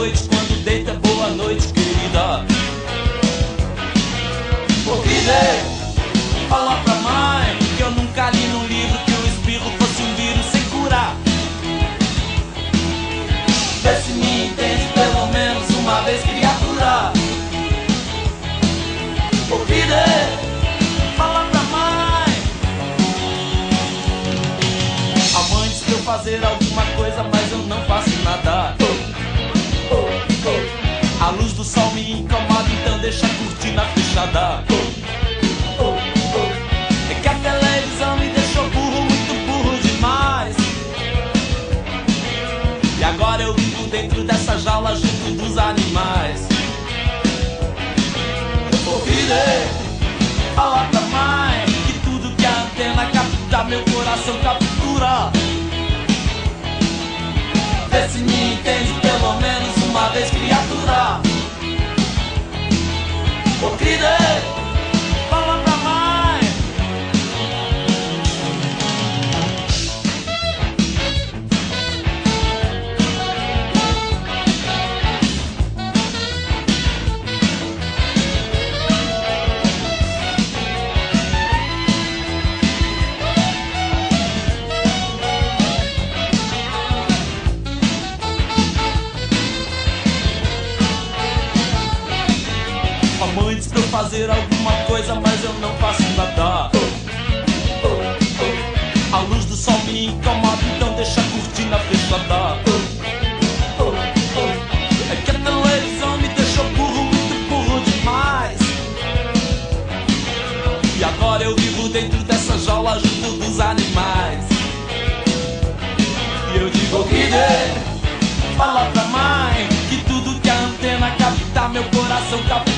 noite, quando deita, boa noite, querida. Ô fala pra mãe que eu nunca li num livro que o espirro fosse um vírus sem curar. Vê se me entende pelo menos uma vez, criatura. Ô eu fazer alguma Do sol me incomoda, então deixa a cortina fechada. É que a televisão me deixou burro, muito burro demais. E agora eu vivo dentro dessa jaula junto dos animais. Ô filha, fala pra mãe que tudo que a antena capta, meu coração captura. Vê se me entende pelo menos fazer alguma coisa, mas eu não faço nada. A luz do sol me incomoda, então deixa a cortina fechada. É que a televisão me deixou burro, muito burro demais. E agora eu vivo dentro dessa jaula junto dos animais. E eu digo, Guide, fala pra mãe que tudo que a antena capta, meu coração captura.